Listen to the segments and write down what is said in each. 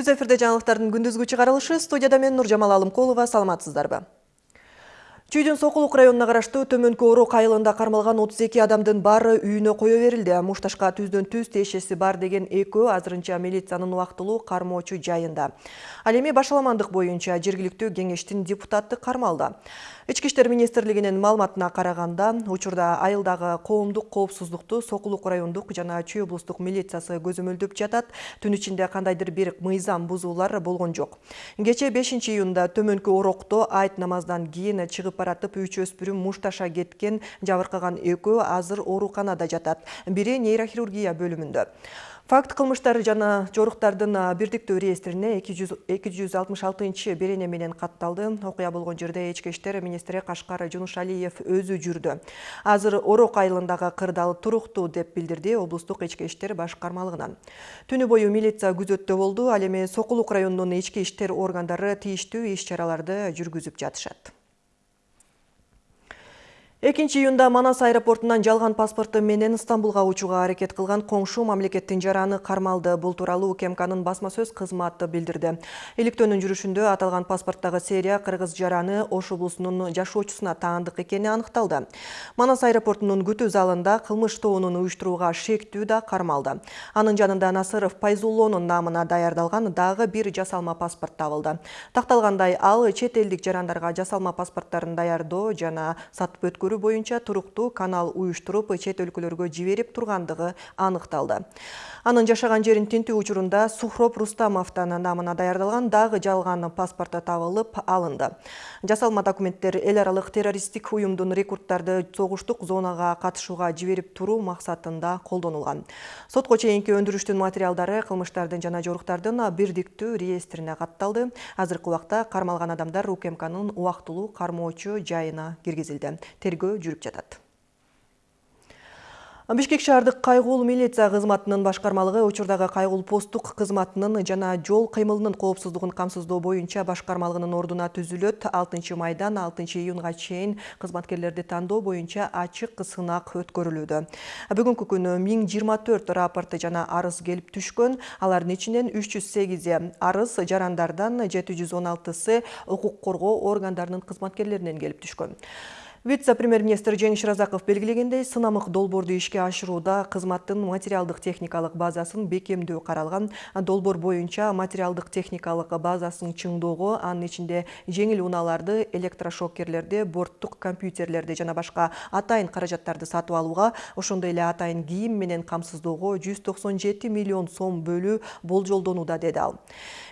Түз эфирде жаңылыктардын күндүзгү чыгарылышы студияда мен Нуржамал Алымкулова саламатсыздарбы? Чүйдүн Сокулук районуна караштуу Төмөнкү Орок айылында кармалган 32 адамдын баары үйүнө кое берилди. Мушташка түздөн түз тиешеси бар деген экөө азырынча милициянын убактылуу кармоочу жайында. Ал эми башаламандык боюнча жергиликтүү кеңештин депутаты кармалды. Ички иштер министрлигинин маалыматына караганда, учурда айылдагы коомдук коопсуздукту Сокулук райондук жана Чүй облустук милициясы көзөмөлдөп жатат. Түн ичинде кандайдыр бир мыйзам бузуулар болгон жок. Кече 5 июнда Төмөнкү Орокто айт намаздан кийин чыгып баратып үч өспүрүм мушташа кеткен жабыркаган экөө азыр ооруканада жатат. Бири нейрохирургия бөлүмүндө. Факт кылмыштар жана жоруктардын бирдиктүү реестрине 266 берене менен катталды. Окуя болгон жерде ички иштер министри Кашкар Жунушалиев өзү жүрдү. Азыр Орок айылындагы кырдал туруктуу деп билдирди облустук ички иштер башкармалыгынан. Түнү бою милиция күзөттө болду, ал эми Сокулук районунун ички иштер органдары тийиштүү иш чараларды жүргүзүп жатышат. Экинчи июнда Манас аэропортунан жалган паспорты менен Стамбулга учууга аракет кылган коңшу мамлекеттин жараны кармалды. Бул тууралуу УКМКнын басма сөз кызматы билдирди. Иликтөөнүн жүрүшүндө аталган паспорттагы серия кыргыз жараны Ош облусунун жашоочусуна таандык экени аныкталды. Манас аэропортунун күтүү залында кылмыш тобунун уюштурууга шектүү да кармалды. Анын жанында Насыров Пайзуллонун намына даярдалган дагы бир жасалма паспорт табылды. Такталгандай ал чет элдик жарандарга жасалма паспорттарын даярдоо жана сатып өткөрүү өткөрүү боюнча туруктуу канал уюштуруп чет өлкөлөргө жиберип тургандыгы аныкталды. Анын жашаган жерин тинтүү учурунда Сухроп Рустамовдун намына даярдалган дагы жалган паспорты табылып алынды. Жасалма документтер эл аралык террористтик уюмдун рекрутттарды согуштук зонага катышууга жиберип туруу максатында колдонулган. Сотко чейинки өндүрүштүн материалдары кылмыштардын жана жоруктардын бирдиктүү реестрине катталды. Азыркы убакта кармалган адамдар УКМКнын убактылуу кармоочу жайына киргизилди тергөө жүрүп жатат. Бишкек шаардык кайгуул милиция кызматынын башкармалыгы учурдагы кайгуул посттук кызматынын жана жол кыймылынын коопсуздугун камсыздоо боюнча башкармалыгынын ордуна түзүлөт. 6 майдан 6 июнга чейин кызматкерлерди тандоо боюнча ачык сынак өткөрүлүүдө. Бүгүнкү күнү 1024 рапорт жана арыз келип түшкөн. Алардын ичинен 308 арыз жарандардан 716сы укук коргоо органдарынын кызматкерлеринен келип түшкөн Вице-премьер-министр Жеңиш Разаков белгилегендей, сынамык долборду ишке ашырууда кызматтын материалдык техникалык базасын бекемдөө каралган. Долбор боюнча материалдык техникалык базасын чыңдоого, анын ичинде жеңил унааларды, электрошокерлерди, борттук компьютерлерди жана башка атайын каражаттарды сатып алууга, ошондой эле атайын кийим менен камсыздоого 197 миллион сом бөлүү болжолдонууда деди ал.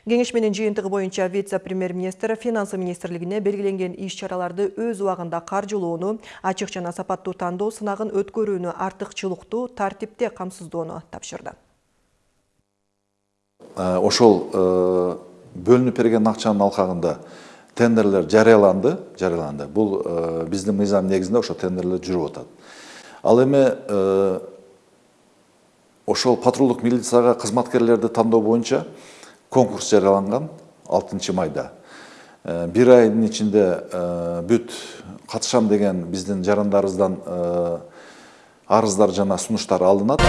Кеңеш менен жыйынтыгы боюнча вице-премьер-министр финансы министрлигине белгиленген иш чараларды өз убагында каржы каржылоону ачык жана сапаттуу тандоо сынагын өткөрүүнү артыкчылыктуу тартипте камсыздоону тапшырды. Э, ошол э, бөлүнүп берген акчанын алкагында тендерлер жарыяланды жарыяланды. Бул э, биздин мыйзам негизинде ошо тендерлер жүрүп атат. Ал эми ошол патрулдук милицияга кызматкерлерди тандоо боюнча конкурс жарыяланган алтынчы майда. Бир айдын ичинде бүт катышам деген биздин жарандарыбыздан арыздар жана сунуштар алынат.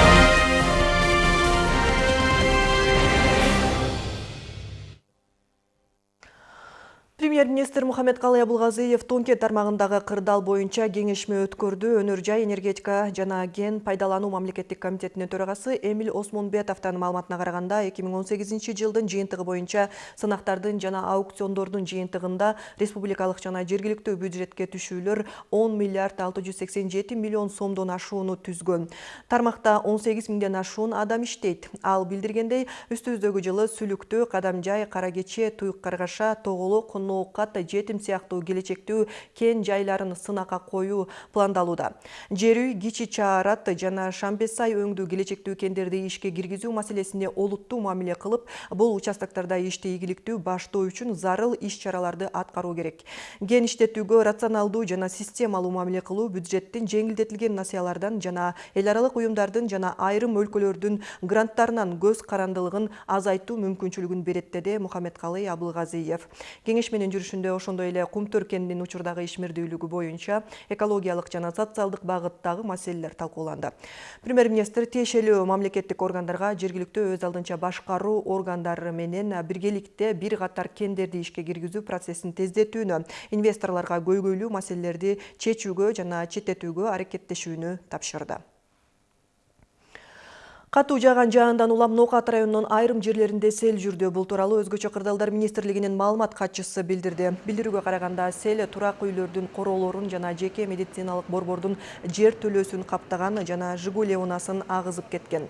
Премьер-министр Мухаммед-Калай Абылгазиев Тонке тармагындагы кырдал боюнча кеңешме өткөрдү. Өнөр жай энергетика жана ген пайдалануу мамлекеттик комитетинин төрагасы Эмил Осмонбетовдун маалыматына караганда 2018 жылдын жыйынтыгы боюнча сынактардын жана аукциондордун жыйынтыгында республикалык жана жергиликтүү бюджетке түшүүлөр 10 миллиард 687 миллион сомдон ашууну түзгөн. Тармакта 18 миңден ашуун адам иштейт. Ал билдиргендей, үстүбүздөгү жылы Сүлүктө, Кадамжай, Каракече, Туюк Каргаша, Тоголо, ноокат жетим сыяктуу келечектүү кен жайларын сынакка коюу пландалууда жер үй кичи чаарат жана шамбесай өңдүү келечектүү кендерди ишке киргизүү маселесине олуттуу мамиле кылып бул участоктарда ишти ийгиликтүү баштоо үчүн зарыл иш чараларды аткаруу керек. Кен иштетүүгө рационалдуу жана системалуу мамиле кылуу бюджеттин жеңилдетилген насыялардан жана эл аралык уюмдардын жана айрым өлкөлөрдүн гранттарынан көз карандылыгын азайтуу мүмкүнчүлүгүн берет деди мухаммедкалый абылгазиев. Кеңеш менен жүрүшүндө ошондой эле кум төркенинин учурдагы ишмердүүлүгү боюнча экологиялык жана социалдык багыттагы маселелер талкууланды. Премьер министр тиешелүү мамлекеттик органдарга жергиликтүү өз алдынча башкаруу органдары менен биргеликте бир катар кендерди ишке киргизүү процессин тездетүүнү инвесторлорго көйгөйлүү маселелерди чечүүгө жана четтетүүгө аракеттешүүнү тапшырды. Катуу жааган жаандан улам Нокат районунун айрым жерлеринде сел жүрдү. Бул тууралуу өзгөчө кырдаалдар министрлигинин маалымат катчысы билдирди. Билдирүүгө караганда сел турак үйлөрдүн короолорун жана жеке медициналык борбордун жер төлөөсүн каптаган жана Жигуле унасын агызып кеткен.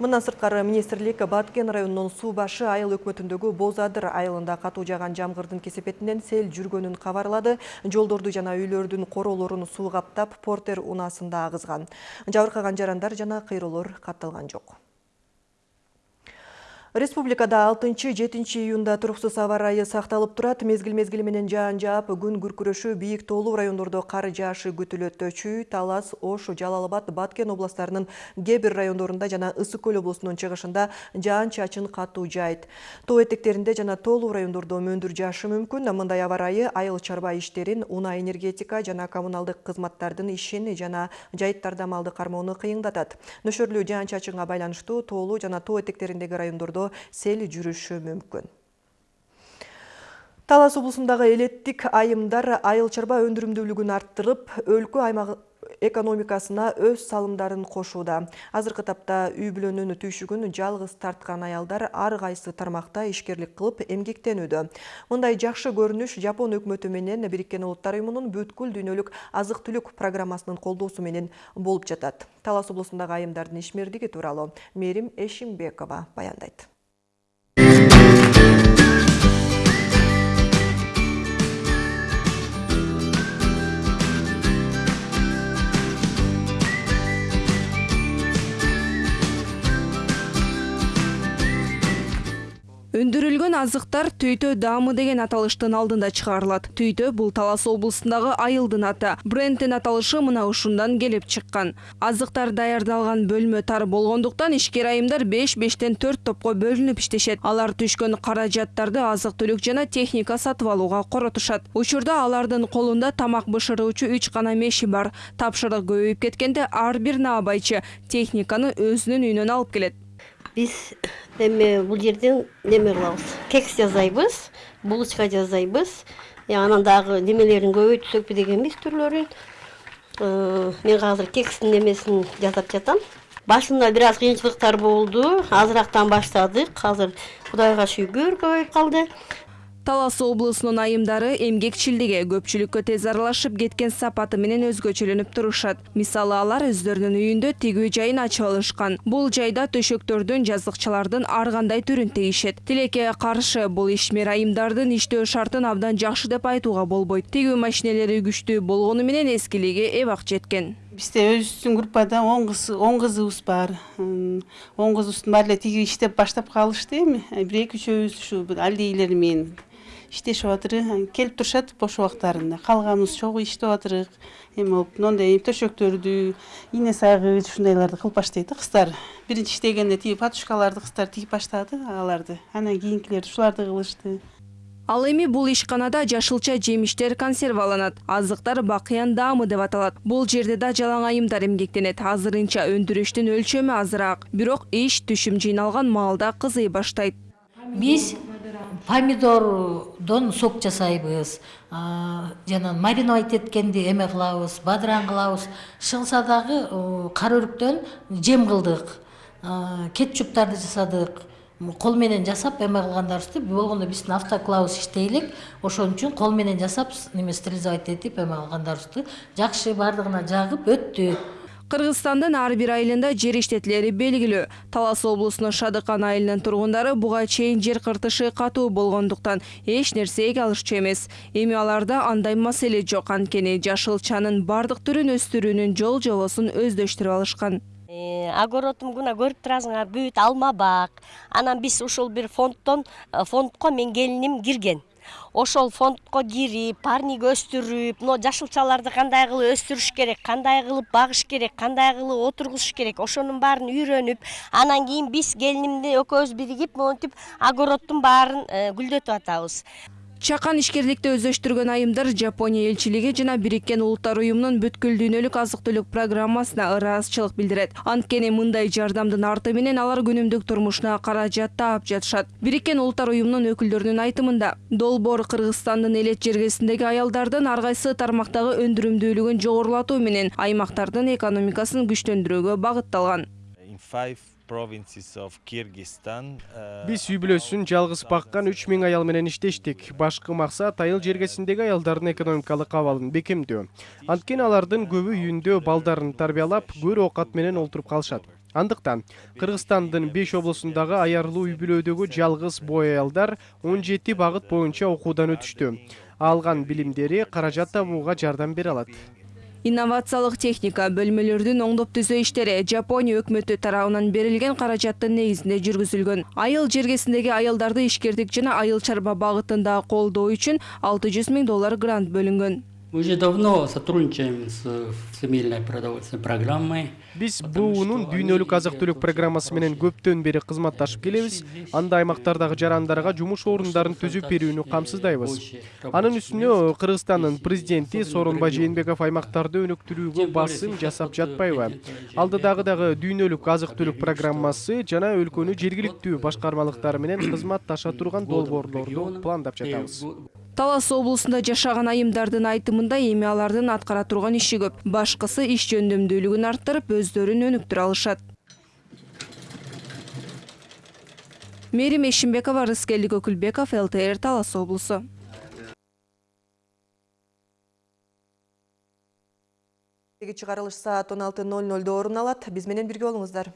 Мындан сырткары министрлик Баткен районунун суу башы айыл өкмөтүндөгү Боз Адыр айылында катуу жааган жамгырдын кесепетинен сел жүргөнүн кабарлады. Жолдорду жана үйлөрдүн короолорун суу Портер унасында агызган. Жабыркаган жарандар жана кыйроолор катталган жок. Республикада 6-7 июнда туруксуз аба ырайы сакталып турат. Мезгил-мезгили менен жаан жаап, күн күркүрөшү, бийик тоолуу райондордо кар жаашы күтүлөт. Чүй, Талас, Ош, Жалал-Абад, Баткен областарынын кээ бир райондорунда жана Ысык көл облусунун чыгышында жаан чачын катуу жайт. Тоо этектеринде жана тоолуу райондордо мөндүр жаашы мүмкүн. Мындай аба ырайы айыл чарба иштерин, унаа энергетика жана коммуналдык кызматтардын ишин жана жайыттарда малды кармоону кыйындатат. Нөшөрлүү жаан чачынга байланыштуу тоолуу жана тоо этектериндеги райондордо сел жүрүшү мүмкүн. Талас облусундагы элеттик айымдар айыл чарба өндүрүмдүүлүгүн арттырып өлкө аймагы экономикасына өз салымдарын кошууда. Азыркы тапта үй бүлөнүн түйшүгүн жалгыз тарткан аялдар ар кайсы тармакта ишкерлик кылып эмгектенүүдө. Мындай жакшы көрүнүш жапон өкмөтү менен бириккен улуттар уюмунун бүткүл дүйнөлүк азык түлүк программасынын колдоосу менен болуп жатат. Талас облусундагы айымдардын ишмердиги тууралуу мээрим эшимбекова баяндайт өндүрүлгөн азыктар түйтө даамы деген аталыштын алдында чыгарылат. Түйтө бул талас облусундагы айылдын аты. Брендтин аталышы мына ушундан келип чыккан. Азыктар даярдалган бөлмө тар болгондуктан ишкер айымдар беш бештен төрт топко бөлүнүп иштешет. Алар түшкөн каражаттарды азык түлүк жана техника сатып алууга коротушат. Учурда алардын колунда тамак бышыруучу үч гана меши бар. Тапшырык көбөйүп кеткенде ар бир наабайчы техниканы өзүнүн үйүнөн алып келет биз эми бул жерден неме кылабыз кекс жасайбыз булочка жасайбыз анан дагы немелерин көбөйтсөкпү дегенбиз түрлөрүн мен азыр кекстин немесин жасап жатам башында бир аз кыйынчылыктар болду азырактан баштадык азыр кудайга шүгүр калды талас облусунун айымдары эмгекчилдиги көпчүлүккө тез аралашып кеткен сапаты менен өзгөчөлөнүп турушат. Мисалы алар өздөрүнүн үйүндө тигүү жайын ачып алышкан. Бул жайда төшөктөрдүн жазыкчалардын ар кандай түрүн тигишет. Тилекке каршы бул ишмер айымдардын иштөө шартын абдан жакшы деп айтууга болбойт. Тигүү машинелери күчтүү болгону менен эскилиги эбак жеткен. Бизде өзүбүздүн группада он кыз он кызыбыз бар. Он кызыбыздын баары эле тигип иштеп баштап калышты эми. Бир эки үчөөбүз ушу аллейлер менен иштешип атырык келип турушат бош убактарында. Калганыбыз чогуу иштеп атырык. Эме болуп моундай төшөктөрдү ийне сайгыч ушундайларды кылып баштайт да кыздар. Биринчи иштегенде тиги подушкаларды кыздар тигип баштады аларды. Анан кийинкилери ушуларды кылышты. Ал эми бул ишканада жашылча жемиштер консерваланат. Азыктар бакыян даамы деп аталат. Бул жерде да жалаң айымдар эмгектенет. Азырынча өндүрүштүн өлчөмү азыраак. Бирок иш түшүм жыйналган маалда кызый баштайт. Биз помидордон сок жасайбыз жана мариновать эткенди эме кылабыз бадыран кылабыз. Чыгылса дагы кара өрүктөн жем кылдык. Кетчуптарды жасадык. Кол менен жасап эме кылгандарыбызды болгондо биздин автоклавыбыз иштей элек ошон үчүн кол менен жасап неме стерилизовать этип эме кылгандарыбызды жакшы баардыгына жагып өттү. Кыргызстандын ар бир айылында жер иштетилери белгилүү. Талас облусунун шадыкан айылынын тургундары буга чейин жер кыртышы катуу болгондуктан эч нерсеге алышчу эмес. Эми аларда андай маселе жок анткени жашылчанын баардык түрүн өстүрүүнүн жол жобосун өздөштүрүп алышкан. Э, огородум мына көрүп турасыңар бүт алма бак. Анан биз ушул бир фонддон э, фондко менин келиним кирген. Ошол фондко кирип парник өстүрүп мына жашылчаларды кандай кылып өстүрүш керек кандай кылып багыш керек кандай кылып отургузуш керек ошонун баарын үйрөнүп анан кийин биз келинимди экөөбүз биригип монтип огороддун баарын э, гүлдөтүп атабыз. Чакан ишкерликти өздөштүргөн айымдар Жапония элчилиги жана Бириккен Улуттар уюмунун бүткүл дүйнөлүк азык-түлүк программасына ыраазычылык билдирет. Анткени мындай жардамдын арты менен алар күнүмдүк турмушуна каражат таап жатышат. Бириккен Улуттар уюмунун өкүлдөрүнүн айтымында, долбоор Кыргызстандын элет жергесиндеги аялдардын ар кайсы тармактагы өндүрүмдүүлүгүн жогорулатуу менен аймактардын экономикасын күчтөндүрүүгө багытталган. Биз үй бүлөсүн жалгыз баккан 3000 аял менен иштештик. Башкы максат айыл жергесиндеги аялдардын экономикалык абалын бекемдөө. Анткени алардын көбү үйүндө балдарын тарбиялап, көр оокат менен олтуруп калышат. Андыктан Кыргызстандын 5 облусундагы аярлуу үй бүлөдөгү жалгыз бой аялдар 17 багыт боюнча окуудан өтүштү. Алган билимдери каражат табууга жардам бере алат. Инновациялык техника бөлмөлөрдүн оңдоп түзөө иштери Жапония өкмөтү тарабынан берилген каражаттын негизинде жүргүзүлгөн. Айыл жергесиндеги аялдарды ишкердик жана айыл чарба багытында колдоо үчүн 600 миң доллар грант бөлүнгөн. Мы уже давно сотрудничаем с Всемирной продовольственной программой. Биз буунун дүйнөлүк азык-түлүк программасы менен көптөн бери кызматташып келебиз. Анда аймактардагы жарандарга жумуш орундарын түзүп берүүнү камсыздайбыз. Анын үстүнө Кыргызстандын президенти Сооронбай Жээнбеков аймактарды өнүктүрүүгө басым жасап жатпайбы? Алдыдагы дагы дүйнөлүк азык-түлүк программасы жана өлкөнү жергиликтүү башкармалыктар менен кызматташа турган долбоорлорду пландап жатабыз. Талас облусунда жашаган айымдардын айтымында эми алардын аткара турган иши көп. Башкысы иш жөндөмдүүлүгүн арттырып, өздөрүн өнүктүрө алышат. Мерим Эшимбекова, Рыскелдик Өкүлбеков, ЛТР Талас облусу. чыгарылыш саат 16:00 орун алат. Биз менен бирге болуңуздар.